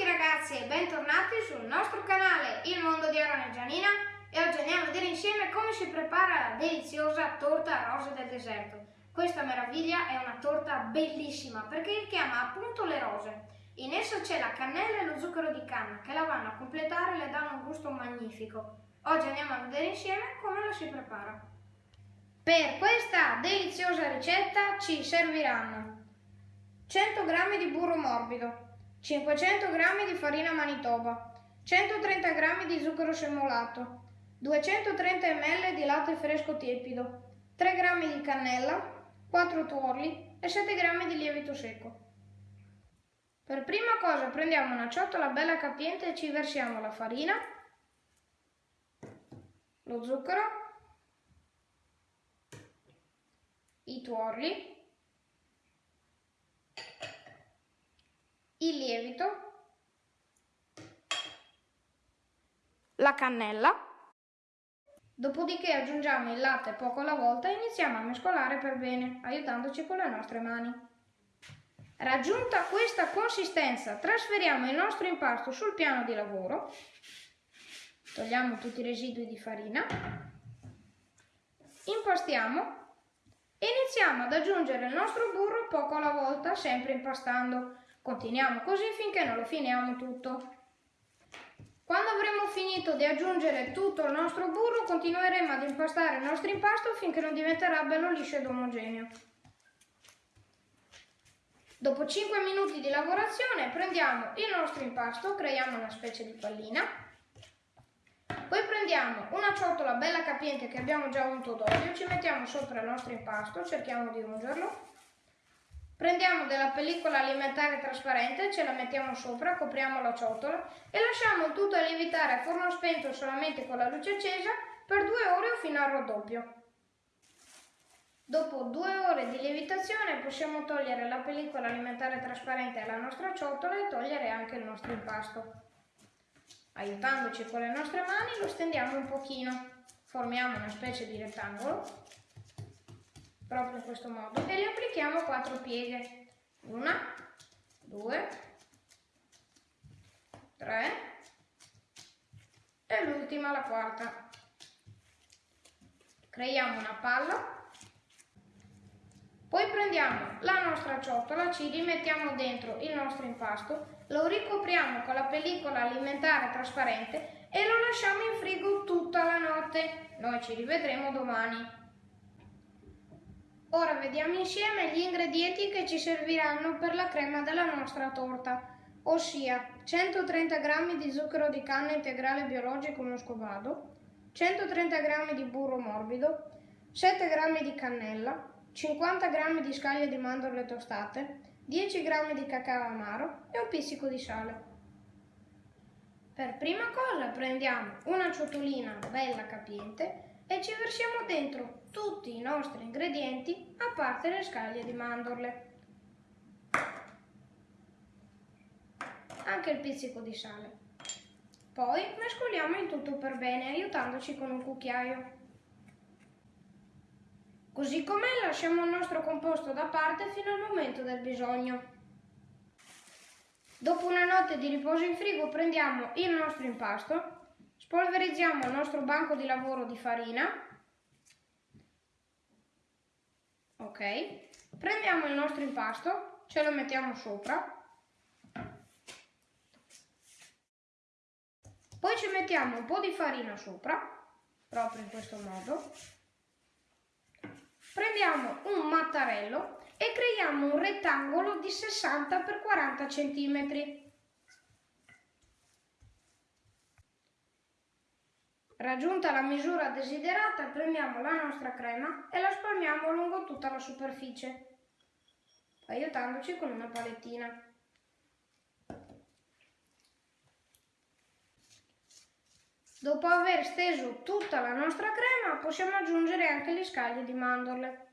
tutti ragazzi e bentornati sul nostro canale Il Mondo di Aaron e Gianina e oggi andiamo a vedere insieme come si prepara la deliziosa torta rose del deserto. Questa meraviglia è una torta bellissima perché chiama appunto le rose. In essa c'è la cannella e lo zucchero di canna che la vanno a completare e le danno un gusto magnifico. Oggi andiamo a vedere insieme come la si prepara. Per questa deliziosa ricetta ci serviranno 100 g di burro morbido, 500 g di farina manitoba, 130 g di zucchero semolato, 230 ml di latte fresco tiepido, 3 g di cannella, 4 tuorli e 7 g di lievito secco. Per prima cosa prendiamo una ciotola bella capiente e ci versiamo la farina, lo zucchero, i tuorli, il lievito, la cannella, dopodiché aggiungiamo il latte poco alla volta e iniziamo a mescolare per bene, aiutandoci con le nostre mani. Raggiunta questa consistenza, trasferiamo il nostro impasto sul piano di lavoro, togliamo tutti i residui di farina, impastiamo e iniziamo ad aggiungere il nostro burro poco alla volta, sempre impastando. Continuiamo così finché non lo finiamo tutto. Quando avremo finito di aggiungere tutto il nostro burro, continueremo ad impastare il nostro impasto finché non diventerà bello liscio ed omogeneo. Dopo 5 minuti di lavorazione prendiamo il nostro impasto, creiamo una specie di pallina. Poi prendiamo una ciotola bella capiente che abbiamo già unto d'olio, ci mettiamo sopra il nostro impasto, cerchiamo di ungerlo Prendiamo della pellicola alimentare trasparente, ce la mettiamo sopra, copriamo la ciotola e lasciamo il tutto lievitare a forno spento solamente con la luce accesa per due ore o fino al raddoppio. Dopo due ore di lievitazione possiamo togliere la pellicola alimentare trasparente alla nostra ciotola e togliere anche il nostro impasto. Aiutandoci con le nostre mani lo stendiamo un pochino, formiamo una specie di rettangolo proprio in questo modo e le applichiamo quattro pieghe una due tre e l'ultima la quarta creiamo una palla poi prendiamo la nostra ciotola, ci rimettiamo dentro il nostro impasto, lo ricopriamo con la pellicola alimentare trasparente e lo lasciamo in frigo tutta la notte. Noi ci rivedremo domani. Ora vediamo insieme gli ingredienti che ci serviranno per la crema della nostra torta, ossia 130 g di zucchero di canna integrale biologico muscovado, 130 g di burro morbido, 7 g di cannella, 50 g di scaglie di mandorle tostate, 10 g di cacao amaro e un pizzico di sale. Per prima cosa prendiamo una ciotolina bella capiente e ci versiamo dentro tutti i nostri ingredienti a parte le scaglie di mandorle. Anche il pizzico di sale. Poi mescoliamo il tutto per bene aiutandoci con un cucchiaio. Così com'è lasciamo il nostro composto da parte fino al momento del bisogno. Dopo una notte di riposo in frigo prendiamo il nostro impasto Spolverizziamo il nostro banco di lavoro di farina. Ok. Prendiamo il nostro impasto, ce lo mettiamo sopra. Poi ci mettiamo un po' di farina sopra, proprio in questo modo. Prendiamo un mattarello e creiamo un rettangolo di 60 x 40 cm. Raggiunta la misura desiderata, prendiamo la nostra crema e la spalmiamo lungo tutta la superficie, aiutandoci con una palettina. Dopo aver steso tutta la nostra crema, possiamo aggiungere anche le scaglie di mandorle.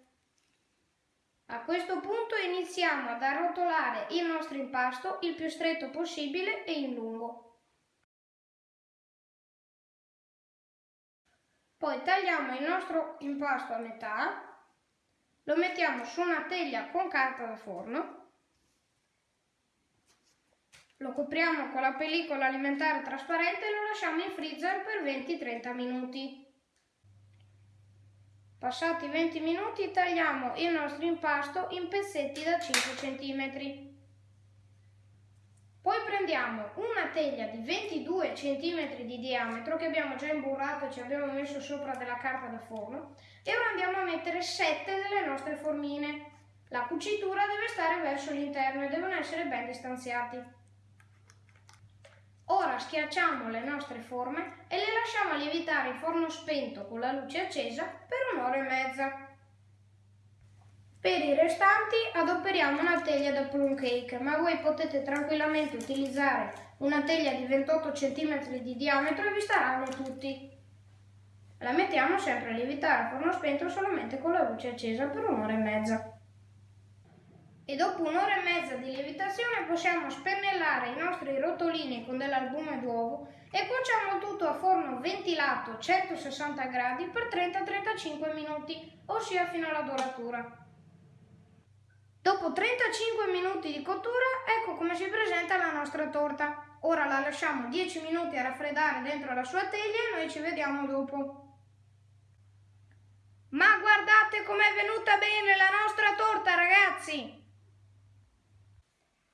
A questo punto iniziamo ad arrotolare il nostro impasto il più stretto possibile e in lungo. Poi tagliamo il nostro impasto a metà, lo mettiamo su una teglia con carta da forno, Lo copriamo con la pellicola alimentare trasparente e lo lasciamo in freezer per 20-30 minuti. Passati 20 minuti tagliamo il nostro impasto in pezzetti da 5 cm. Poi prendiamo una teglia di 22 cm di diametro che abbiamo già imburrato e ci abbiamo messo sopra della carta da forno e ora andiamo a mettere 7 delle nostre formine. La cucitura deve stare verso l'interno e devono essere ben distanziati. Ora schiacciamo le nostre forme e le lasciamo lievitare in forno spento con la luce accesa per un'ora e mezza. Per i restanti adoperiamo una teglia da plum cake, ma voi potete tranquillamente utilizzare una teglia di 28 cm di diametro e vi staranno tutti. La mettiamo sempre a lievitare a forno spento solamente con la luce accesa per un'ora e mezza e dopo un'ora e mezza di lievitazione possiamo spennellare i nostri rotolini con dell'albume d'uovo e cuociamo tutto a forno ventilato 160 gradi per 30-35 minuti, ossia fino alla doratura. Dopo 35 minuti di cottura, ecco come si presenta la nostra torta. Ora la lasciamo 10 minuti a raffreddare dentro la sua teglia e noi ci vediamo dopo. Ma guardate com'è venuta bene la nostra torta, ragazzi!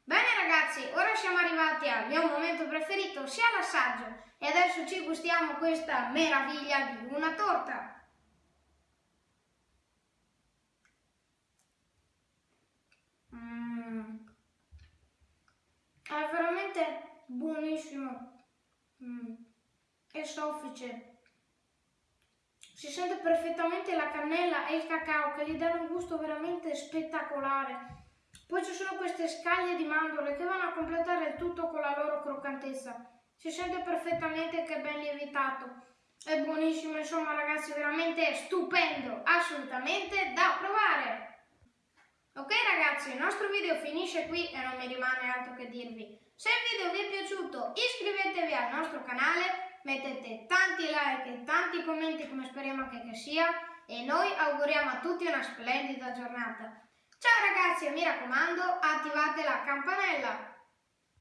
Bene ragazzi, ora siamo arrivati al mio momento preferito, sia l'assaggio, e adesso ci gustiamo questa meraviglia di una torta. Mm. È veramente buonissimo mm. e soffice. Si sente perfettamente la cannella e il cacao che gli danno un gusto veramente spettacolare. Poi ci sono queste scaglie di mandorle che vanno a completare il tutto con la loro croccantezza. Si sente perfettamente che è ben lievitato. È buonissimo, insomma ragazzi, veramente stupendo, assolutamente da provare. Ok ragazzi, il nostro video finisce qui e non mi rimane altro che dirvi. Se il video vi è piaciuto iscrivetevi al nostro canale, mettete tanti like e tanti commenti come speriamo che, che sia e noi auguriamo a tutti una splendida giornata. Ciao ragazzi e mi raccomando attivate la campanella